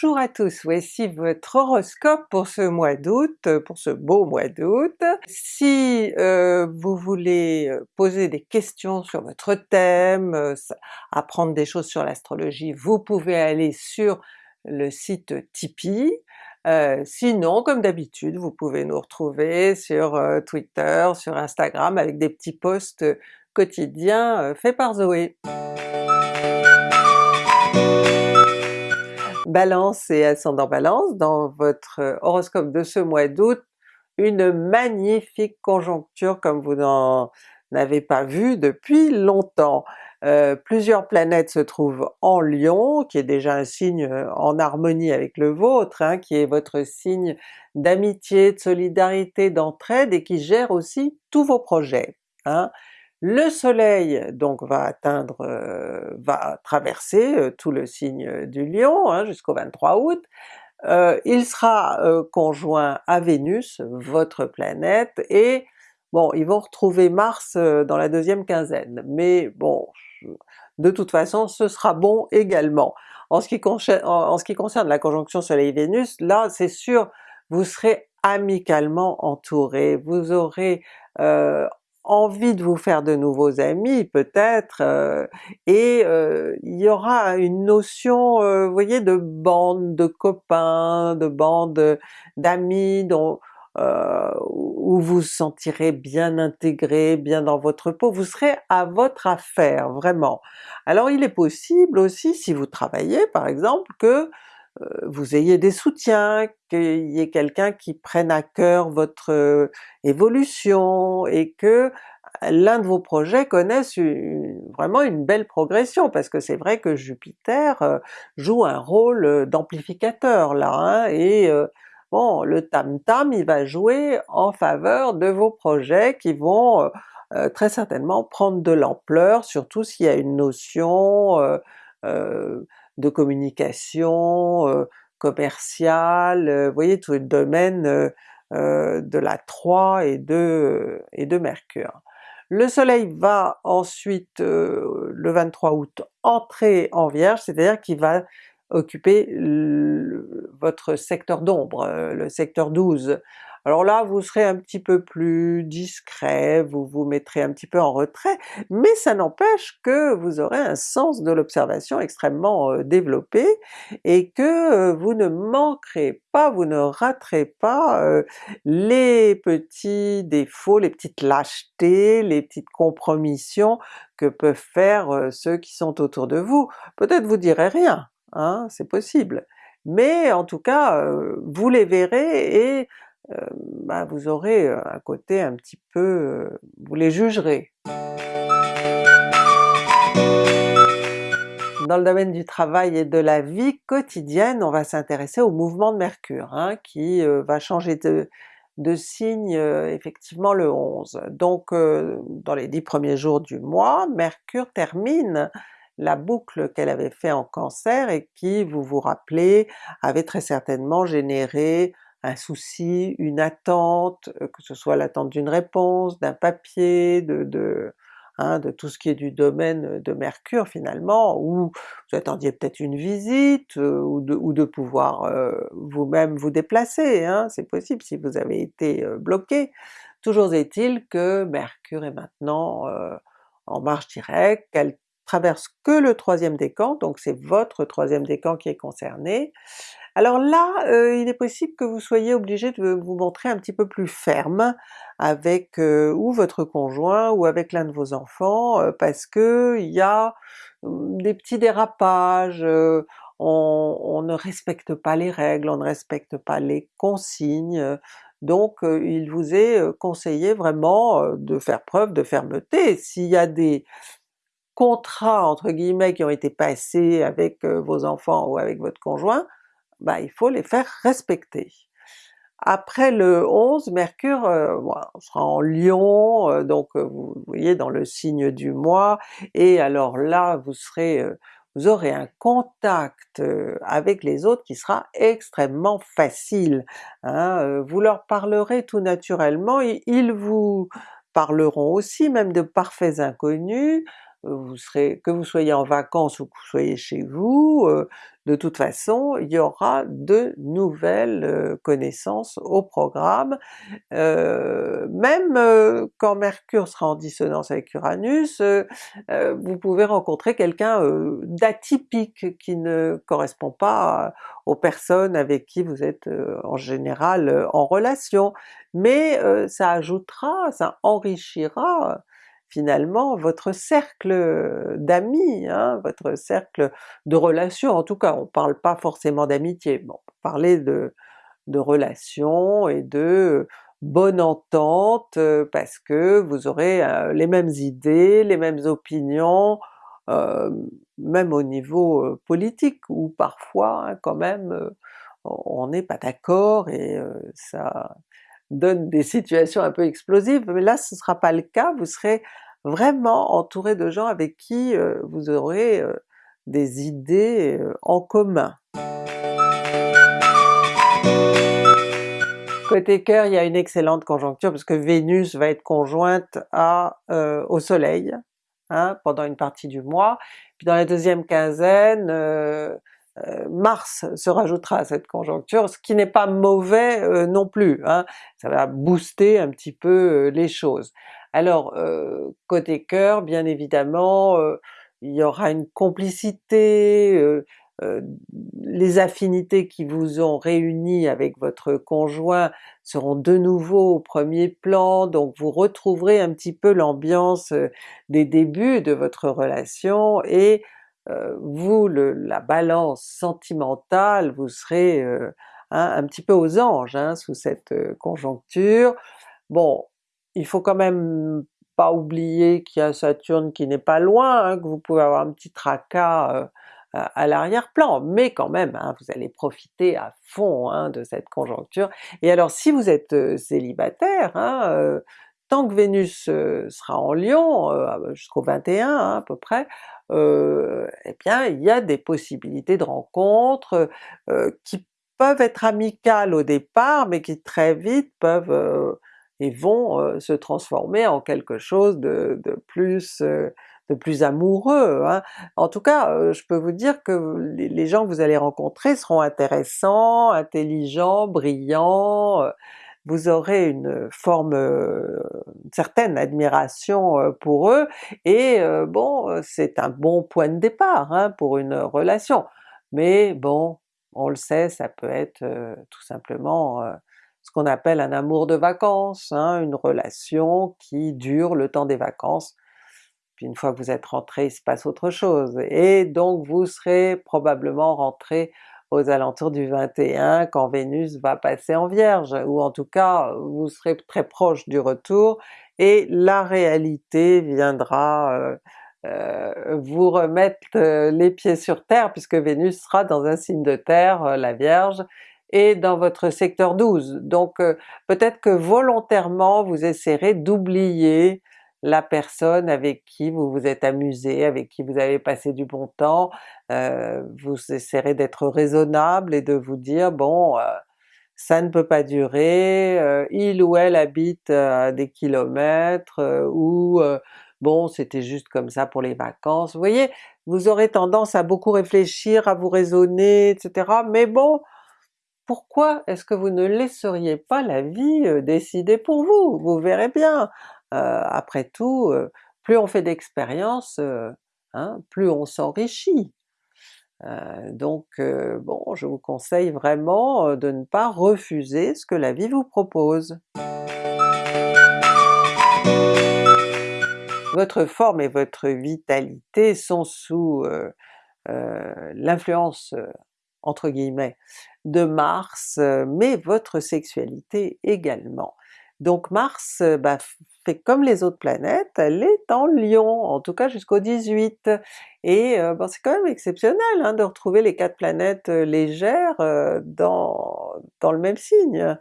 Bonjour à tous, voici votre horoscope pour ce mois d'août, euh, pour ce beau mois d'août. Si euh, vous voulez euh, poser des questions sur votre thème, apprendre des choses sur l'astrologie, vous pouvez aller sur le site Tipeee. sinon, comme d'habitude, vous pouvez nous retrouver sur Twitter, sur Instagram avec des petits posts quotidiens faits par Zoé. Balance et ascendant Balance, dans votre horoscope de ce mois d'août, une magnifique conjoncture comme vous n'en avez pas vu depuis longtemps. Euh, plusieurs planètes se trouvent en Lion, qui est déjà un signe euh, en harmonie avec le vôtre, hein, qui est votre signe d'amitié, de solidarité, d'entraide et qui gère aussi tous vos projets. Hein. Le soleil donc va atteindre, euh, va traverser euh, tout le signe du Lion hein, jusqu'au 23 août, euh, il sera conjoint à Vénus, votre planète, et bon ils vont retrouver Mars dans la deuxième quinzaine, mais bon de toute façon ce sera bon également. En ce qui, en ce qui concerne la conjonction Soleil-Vénus, là c'est sûr vous serez amicalement entouré, vous aurez envie de vous faire de nouveaux amis peut-être, euh, et euh, il y aura une notion, euh, vous voyez, de bande de copains, de bande d'amis dont où vous vous sentirez bien intégré, bien dans votre peau, vous serez à votre affaire vraiment. Alors il est possible aussi, si vous travaillez par exemple, que vous ayez des soutiens, qu'il y ait quelqu'un qui prenne à cœur votre euh, évolution et que l'un de vos projets connaisse vraiment une belle progression, parce que c'est vrai que Jupiter euh, joue un rôle d'amplificateur là, hein, et bon le tam-tam il va jouer en faveur de vos projets qui vont très certainement prendre de l'ampleur, surtout s'il y a une notion de communication euh, commerciale, euh, vous voyez tout le domaine euh, de la 3 et de, et de Mercure. Le soleil va ensuite, le 23 août, entrer en Vierge, c'est-à-dire qu'il va occuper votre secteur d'ombre, le secteur 12. Alors là vous serez un petit peu plus discret, vous vous mettrez un petit peu en retrait, mais ça n'empêche que vous aurez un sens de l'observation extrêmement euh, développé et que euh, vous ne manquerez pas, vous ne raterez pas euh, les petits défauts, les petites lâchetés, les petites compromissions que peuvent faire ceux qui sont autour de vous. Peut-être vous direz rien, hein, c'est possible, mais en tout cas vous les verrez et euh, bah, vous aurez euh, un côté un petit peu... Euh, vous les jugerez. Dans le domaine du travail et de la vie quotidienne, on va s'intéresser au mouvement de Mercure, hein, qui va changer de, de signe effectivement le 11. Donc dans les dix premiers jours du mois, Mercure termine la boucle qu'elle avait fait en Cancer et qui, vous vous rappelez, avait très certainement généré un souci, une attente, euh, que ce soit l'attente d'une réponse, d'un papier, de, hein, tout ce qui est du domaine de Mercure finalement, ou vous attendiez peut-être une visite, euh, ou, de, ou de pouvoir euh, vous-même vous déplacer, hein, c'est possible si vous avez été bloqué. Toujours est-il que Mercure est maintenant en marche directe, qu'elle traverse que le troisième décan, donc c'est votre troisième décan qui est concerné, alors là, euh, il est possible que vous soyez obligé de vous montrer un petit peu plus ferme avec euh, ou votre conjoint ou avec l'un de vos enfants, euh, parce que il y a hum, des petits dérapages, on, ne respecte pas les règles, on ne respecte pas les consignes, donc il vous est conseillé vraiment de faire preuve de fermeté. S'il y a des contrats entre guillemets qui ont été passés avec vos enfants ou avec votre conjoint, bah, il faut les faire respecter. Après le 11, Mercure euh, sera en Lion, euh, donc euh, vous voyez dans le signe du mois, et alors là vous serez vous aurez un contact avec les autres qui sera extrêmement facile. Hein, vous leur parlerez tout naturellement, ils vous parleront aussi même de parfaits inconnus, vous serez, que vous soyez en vacances ou que vous soyez chez vous, de toute façon il y aura de nouvelles connaissances au programme. même quand Mercure sera en dissonance avec Uranus, vous pouvez rencontrer quelqu'un d'atypique qui ne correspond pas aux personnes avec qui vous êtes en général en relation, mais ça ajoutera, ça enrichira finalement votre cercle d'amis, hein, votre cercle de relations, en tout cas on parle pas forcément d'amitié, bon, on peut parler de, relations et de bonne entente parce que vous aurez les mêmes idées, les mêmes opinions, même au niveau politique où parfois hein, quand même on n'est pas d'accord et ça donne des situations un peu explosives, mais là ce ne sera pas le cas, vous serez vraiment entouré de gens avec qui vous aurez des idées en commun. Côté cœur, il y a une excellente conjoncture parce que Vénus va être conjointe à, au soleil hein, pendant une partie du mois, puis dans la deuxième quinzaine, euh, Mars se rajoutera à cette conjoncture, ce qui n'est pas mauvais euh, non plus, hein. ça va booster un petit peu euh, les choses. Alors côté cœur, bien évidemment, il y aura une complicité, les affinités qui vous ont réunis avec votre conjoint seront de nouveau au premier plan, donc vous retrouverez un petit peu l'ambiance des débuts de votre relation et euh, vous, la balance sentimentale, vous serez euh, un petit peu aux anges hein, sous cette euh, conjoncture. Bon, il faut quand même pas oublier qu'il y a Saturne qui n'est pas loin, hein, que vous pouvez avoir un petit tracas à l'arrière-plan, mais quand même hein, vous allez profiter à fond de cette conjoncture. Et alors si vous êtes célibataire, tant que Vénus sera en Lion, jusqu'au 21 à peu près, euh, eh bien il y a des possibilités de rencontres euh, qui peuvent être amicales au départ, mais qui très vite peuvent euh, et vont se transformer en quelque chose de, plus de plus amoureux. Hein. En tout cas, je peux vous dire que les gens que vous allez rencontrer seront intéressants, intelligents, brillants, vous aurez une forme, une certaine admiration pour eux, et bon c'est un bon point de départ hein, pour une relation. Mais bon, on le sait, ça peut être tout simplement ce qu'on appelle un amour de vacances, hein, une relation qui dure le temps des vacances, puis une fois que vous êtes rentré, il se passe autre chose, et donc vous serez probablement rentré aux alentours du 21 quand Vénus va passer en Vierge, ou en tout cas vous serez très proche du retour et la réalité viendra euh, euh, vous remettre euh, les pieds sur terre puisque Vénus sera dans un signe de terre, la Vierge, et dans votre secteur 12. Donc peut-être que volontairement vous essaierez d'oublier la personne avec qui vous vous êtes amusé, avec qui vous avez passé du bon temps, euh, vous essaierez d'être raisonnable et de vous dire bon euh, ça ne peut pas durer, euh, il ou elle habite à des kilomètres, ou bon c'était juste comme ça pour les vacances, vous voyez? Vous aurez tendance à beaucoup réfléchir, à vous raisonner, etc. Mais bon, pourquoi est-ce que vous ne laisseriez pas la vie décider pour vous? Vous verrez bien! Après tout, plus on fait d'expérience, hein, plus on s'enrichit. donc bon, je vous conseille vraiment de ne pas refuser ce que la vie vous propose. Votre forme et votre vitalité sont sous l'influence entre guillemets de Mars, mais votre sexualité également. Donc Mars bah, fait comme les autres planètes, elle est en Lion, en tout cas jusqu'au 18, et c'est quand même exceptionnel hein, de retrouver les quatre planètes légères dans, dans le même signe.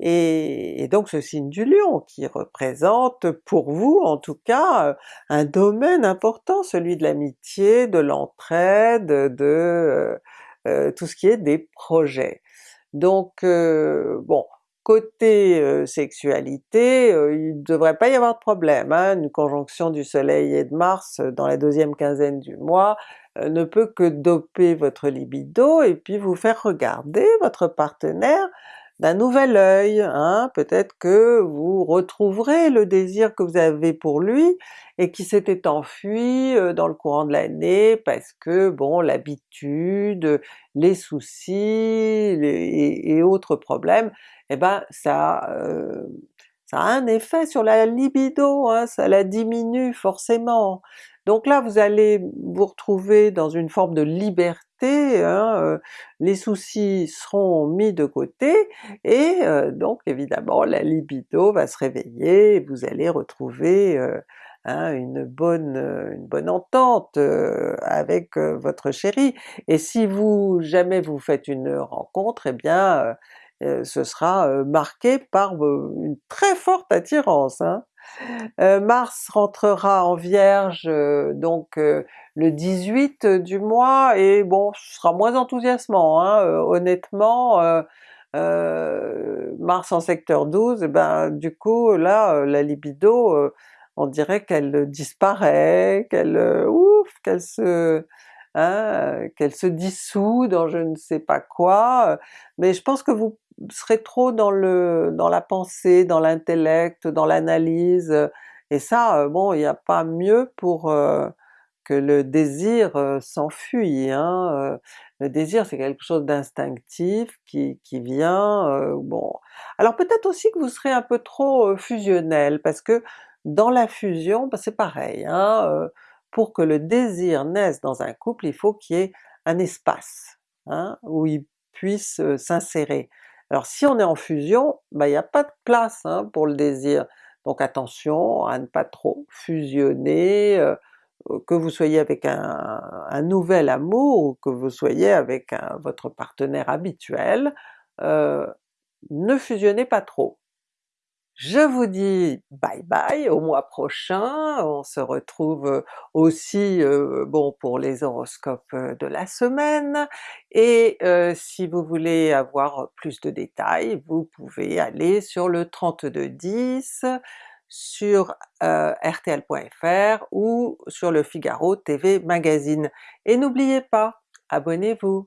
Et, donc ce signe du Lion qui représente pour vous en tout cas un domaine important, celui de l'amitié, de l'entraide, de tout ce qui est des projets. Donc bon, Côté sexualité, il ne devrait pas y avoir de problème, hein. une conjonction du soleil et de Mars dans la deuxième quinzaine du mois ne peut que doper votre libido et puis vous faire regarder votre partenaire d'un nouvel œil, hein. peut-être que vous retrouverez le désir que vous avez pour lui et qui s'était enfui dans le courant de l'année parce que bon l'habitude, les soucis et, autres problèmes, eh ben ça, ça a un effet sur la libido, hein, ça la diminue forcément. Donc là vous allez vous retrouver dans une forme de liberté, hein, les soucis seront mis de côté et donc évidemment la libido va se réveiller et vous allez retrouver hein, une, bonne, une bonne entente avec votre chéri. Et si vous jamais vous faites une rencontre, eh bien ce sera marqué par une très forte attirance. Hein. Mars rentrera en Vierge donc le 18 du mois et bon ce sera moins enthousiasmant hein, honnêtement, Mars en secteur 12, et ben du coup là la libido on dirait qu'elle disparaît, qu'elle ouf, qu'elle se hein, qu'elle se dissout dans je ne sais pas quoi, mais je pense que vous serez trop dans le dans la pensée, dans l'intellect, dans l'analyse, et ça bon il n'y a pas mieux pour que le désir s'enfuit. Hein, le désir c'est quelque chose d'instinctif qui, qui vient, bon. Alors peut-être aussi que vous serez un peu trop fusionnel, parce que dans la fusion, bah, c'est pareil, hein, pour que le désir naisse dans un couple, il faut qu'il y ait un espace hein, où il puisse s'insérer. Alors si on est en fusion, bah, il n'y a pas de place hein, pour le désir, donc attention à ne pas trop fusionner, que vous soyez avec un, nouvel amour ou que vous soyez avec votre partenaire habituel, ne fusionnez pas trop. Je vous dis bye bye au mois prochain, on se retrouve aussi bon pour les horoscopes de la semaine, et si vous voulez avoir plus de détails, vous pouvez aller sur le 3210 sur rtl.fr ou sur le Figaro TV Magazine. Et n'oubliez pas, abonnez-vous!